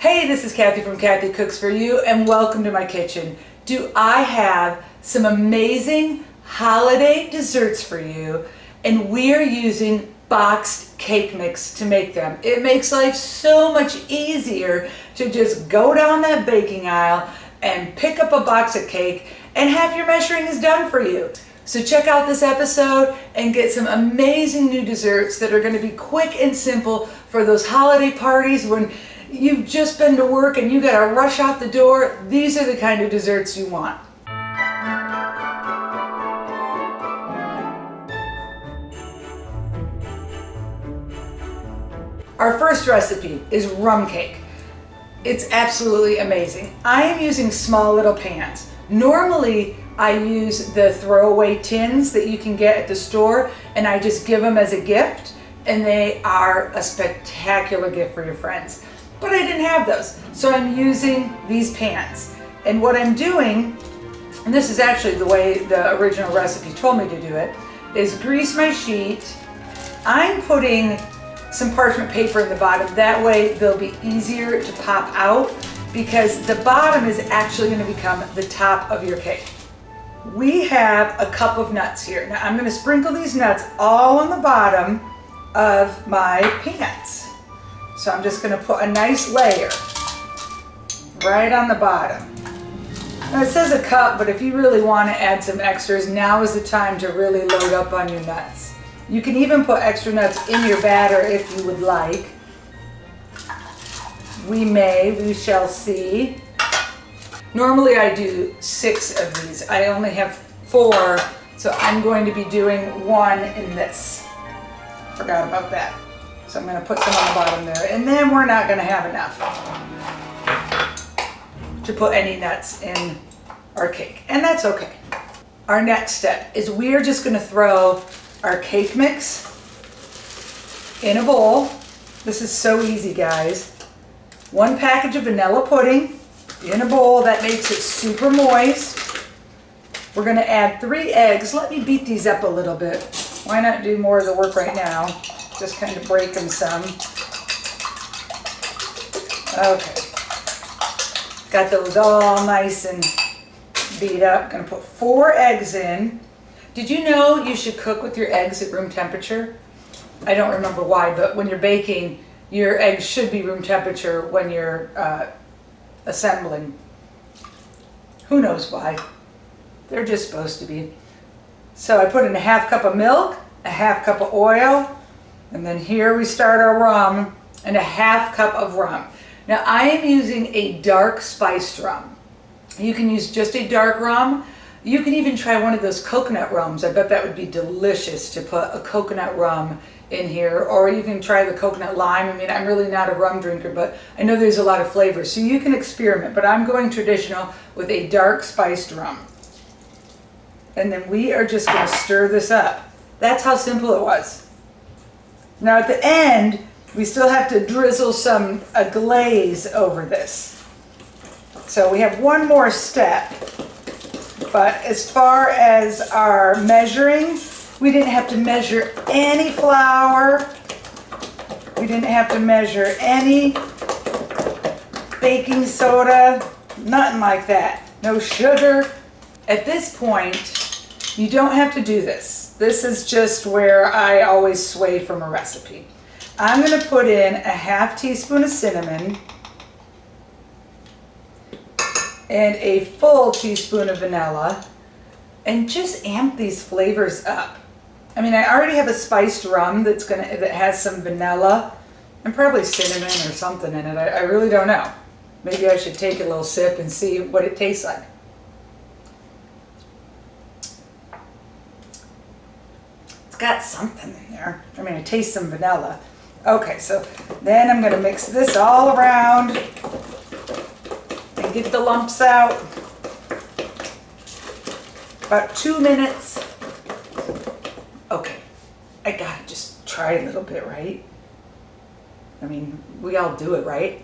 Hey, this is Kathy from Kathy Cooks For You and welcome to my kitchen. Do I have some amazing holiday desserts for you and we are using boxed cake mix to make them. It makes life so much easier to just go down that baking aisle and pick up a box of cake and have your measuring is done for you. So check out this episode and get some amazing new desserts that are going to be quick and simple for those holiday parties when you've just been to work and you got to rush out the door. These are the kind of desserts you want. Our first recipe is rum cake. It's absolutely amazing. I am using small little pans. Normally, I use the throwaway tins that you can get at the store and I just give them as a gift and they are a spectacular gift for your friends. But I didn't have those, so I'm using these pans. And what I'm doing, and this is actually the way the original recipe told me to do it, is grease my sheet. I'm putting some parchment paper in the bottom. That way they'll be easier to pop out because the bottom is actually going to become the top of your cake. We have a cup of nuts here. Now I'm going to sprinkle these nuts all on the bottom of my pans. So I'm just going to put a nice layer right on the bottom. Now it says a cup, but if you really want to add some extras, now is the time to really load up on your nuts. You can even put extra nuts in your batter if you would like. We may, we shall see. Normally I do six of these. I only have four, so I'm going to be doing one in this. Forgot about that. So I'm going to put some on the bottom there. And then we're not going to have enough to put any nuts in our cake. And that's okay. Our next step is we're just going to throw our cake mix in a bowl. This is so easy, guys. One package of vanilla pudding in a bowl. That makes it super moist. We're going to add three eggs. Let me beat these up a little bit. Why not do more of the work right now? Just kind of break them some. Okay. Got those all nice and beat up. To put four eggs in. Did you know you should cook with your eggs at room temperature? I don't remember why, but when you're baking, your eggs should be room temperature when you're uh, assembling. Who knows why? They're just supposed to be. So I put in a half cup of milk, a half cup of oil, and then here we start our rum and a half cup of rum. Now I am using a dark spiced rum. You can use just a dark rum. You can even try one of those coconut rums. I bet that would be delicious to put a coconut rum in here or you can try the coconut lime. I mean, I'm really not a rum drinker, but I know there's a lot of flavors. So you can experiment, but I'm going traditional with a dark spiced rum. And then we are just going to stir this up. That's how simple it was. Now at the end, we still have to drizzle some a glaze over this. So we have one more step. But as far as our measuring, we didn't have to measure any flour. We didn't have to measure any baking soda, nothing like that. No sugar. At this point, you don't have to do this. This is just where I always sway from a recipe. I'm going to put in a half teaspoon of cinnamon and a full teaspoon of vanilla and just amp these flavors up. I mean, I already have a spiced rum that's gonna that has some vanilla and probably cinnamon or something in it. I, I really don't know. Maybe I should take a little sip and see what it tastes like. Got something in there. I mean, I taste some vanilla. Okay, so then I'm going to mix this all around and get the lumps out. About two minutes okay, I gotta just try a little bit, right? I mean, we all do it, right?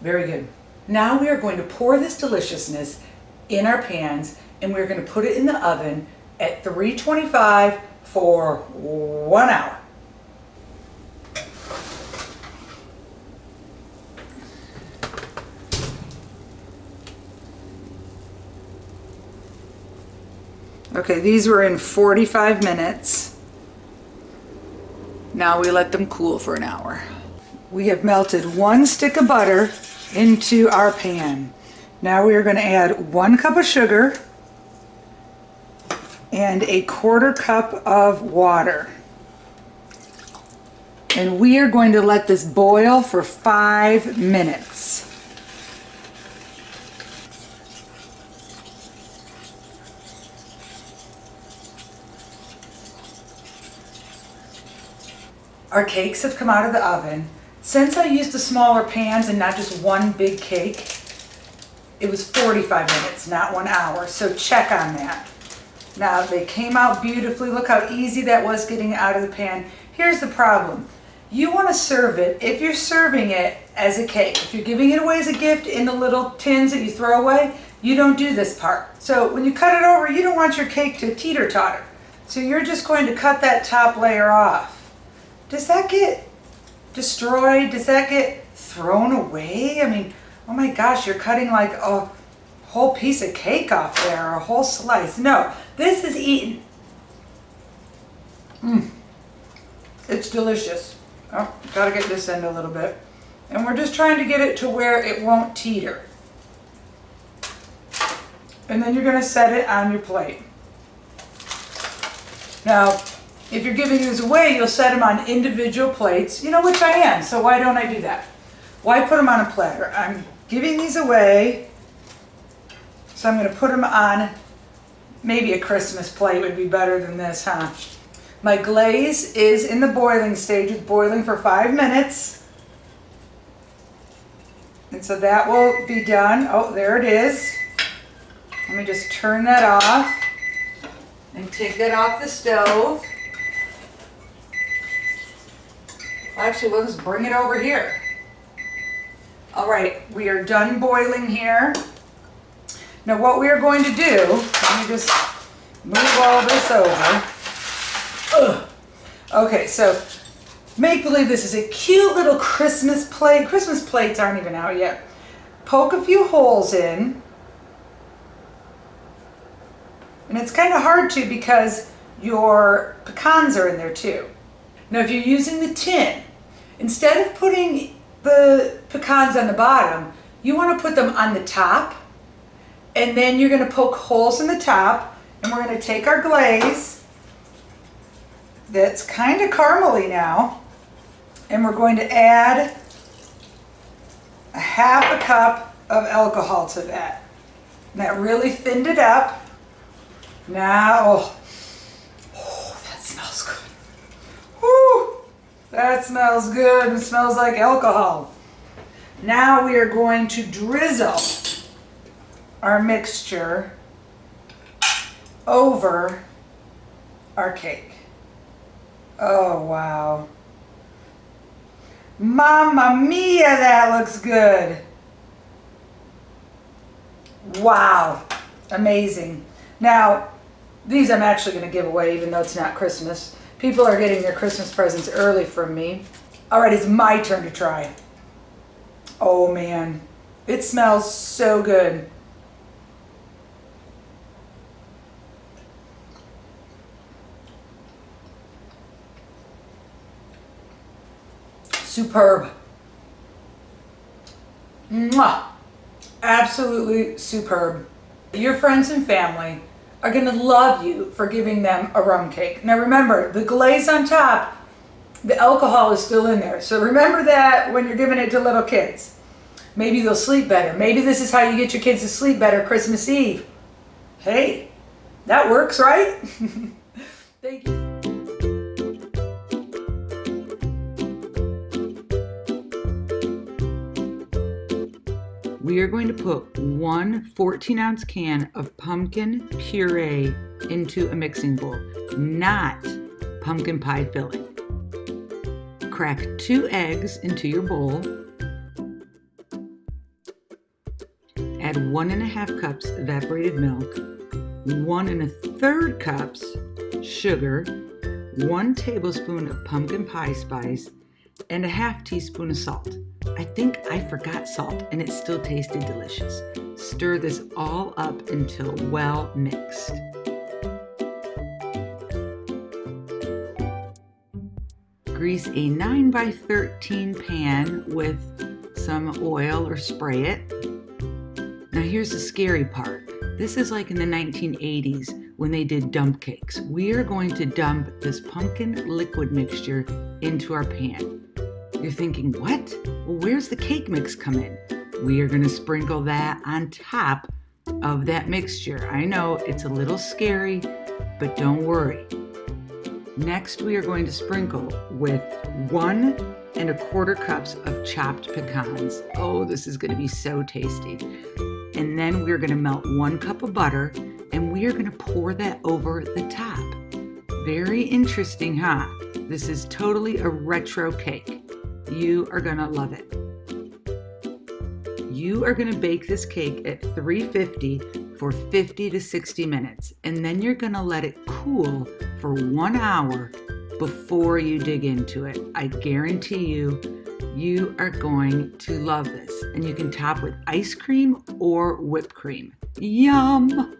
Very good. Now we are going to pour this deliciousness in our pans and we're going to put it in the oven at 325 for one hour. Okay, these were in 45 minutes. Now we let them cool for an hour. We have melted one stick of butter into our pan. Now we are going to add one cup of sugar, and a quarter cup of water. And we are going to let this boil for five minutes. Our cakes have come out of the oven. Since I used the smaller pans and not just one big cake, it was 45 minutes, not one hour. So check on that. Now they came out beautifully. Look how easy that was getting out of the pan. Here's the problem. You want to serve it, if you're serving it as a cake, if you're giving it away as a gift in the little tins that you throw away, you don't do this part. So when you cut it over, you don't want your cake to teeter-totter. So you're just going to cut that top layer off. Does that get destroyed? Does that get thrown away? I mean, oh my gosh, you're cutting like a whole piece of cake off there, a whole slice. No, this is eaten. Mmm. It's delicious. Oh, gotta get this end a little bit. And we're just trying to get it to where it won't teeter. And then you're gonna set it on your plate. Now, if you're giving these away, you'll set them on individual plates, you know, which I am, so why don't I do that? Why put them on a platter? I'm giving these away, so I'm gonna put them on, maybe a Christmas plate would be better than this, huh? My glaze is in the boiling stage. It's boiling for five minutes. And so that will be done. Oh, there it is. Let me just turn that off and take that off the stove. Actually, let's bring it over here. All right, we are done boiling here. Now what we are going to do, let me just move all this over. Ugh. Okay, so make believe this is a cute little Christmas plate. Christmas plates aren't even out yet. Poke a few holes in. And it's kind of hard to because your pecans are in there too. Now if you're using the tin, instead of putting the pecans on the bottom, you want to put them on the top. And then you're going to poke holes in the top. And we're going to take our glaze that's kind of caramely now. And we're going to add a half a cup of alcohol to that. And that really thinned it up. Now, oh, oh that smells good. Whew, that smells good. It smells like alcohol. Now we are going to drizzle our mixture over our cake. Oh, wow. Mamma mia, that looks good. Wow. Amazing. Now, these I'm actually going to give away even though it's not Christmas. People are getting their Christmas presents early from me. All right, it's my turn to try. Oh man, it smells so good. Superb. Mwah! Absolutely superb. Your friends and family are going to love you for giving them a rum cake. Now remember, the glaze on top, the alcohol is still in there. So remember that when you're giving it to little kids. Maybe they'll sleep better. Maybe this is how you get your kids to sleep better Christmas Eve. Hey, that works, right? Thank you. We are going to put one 14 ounce can of pumpkin puree into a mixing bowl, not pumpkin pie filling. Crack two eggs into your bowl. Add one and a half cups evaporated milk, one and a third cups sugar, one tablespoon of pumpkin pie spice, and a half teaspoon of salt. I think I forgot salt and it still tasted delicious. Stir this all up until well mixed. Grease a 9 by 13 pan with some oil or spray it. Now here's the scary part. This is like in the 1980s when they did dump cakes. We are going to dump this pumpkin liquid mixture into our pan. You're thinking, what? Well, where's the cake mix come in? We are gonna sprinkle that on top of that mixture. I know it's a little scary, but don't worry. Next, we are going to sprinkle with one and a quarter cups of chopped pecans. Oh, this is gonna be so tasty. And then we're gonna melt one cup of butter and we are gonna pour that over the top. Very interesting, huh? This is totally a retro cake. You are gonna love it. You are gonna bake this cake at 350 for 50 to 60 minutes, and then you're gonna let it cool for one hour before you dig into it. I guarantee you, you are going to love this. And you can top with ice cream or whipped cream. Yum!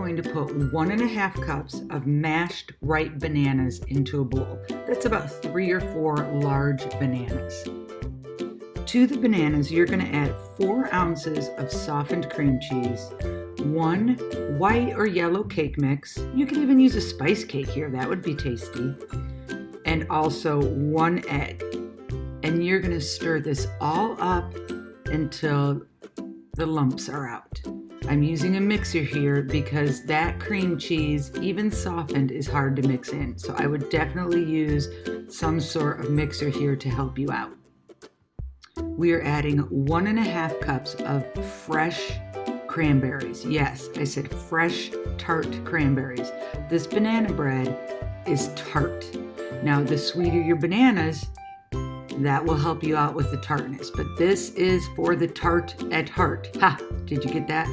Going to put one and a half cups of mashed ripe bananas into a bowl. That's about three or four large bananas. To the bananas, you're going to add four ounces of softened cream cheese, one white or yellow cake mix. You could even use a spice cake here, that would be tasty. And also one egg. And you're going to stir this all up until the lumps are out. I'm using a mixer here because that cream cheese, even softened, is hard to mix in. So I would definitely use some sort of mixer here to help you out. We are adding one and a half cups of fresh cranberries. Yes, I said fresh tart cranberries. This banana bread is tart. Now, the sweeter your bananas, that will help you out with the tartness. But this is for the tart at heart. Ha! Did you get that?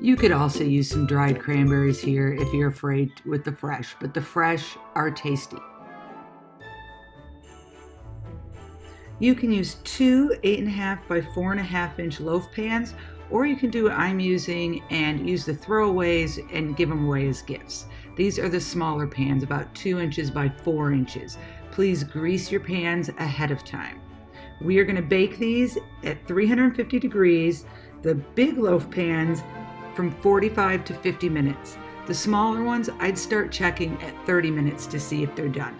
You could also use some dried cranberries here if you're afraid with the fresh, but the fresh are tasty. You can use two 8.5 by 4.5 inch loaf pans, or you can do what I'm using and use the throwaways and give them away as gifts. These are the smaller pans, about 2 inches by 4 inches. Please grease your pans ahead of time. We are going to bake these at 350 degrees. The big loaf pans from 45 to 50 minutes. The smaller ones, I'd start checking at 30 minutes to see if they're done.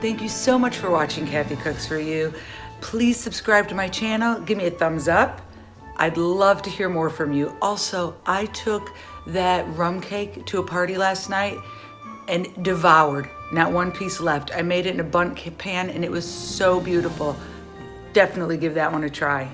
Thank you so much for watching Kathy Cooks For You. Please subscribe to my channel, give me a thumbs up. I'd love to hear more from you. Also, I took that rum cake to a party last night and devoured not one piece left. I made it in a Bundt pan and it was so beautiful. Definitely give that one a try.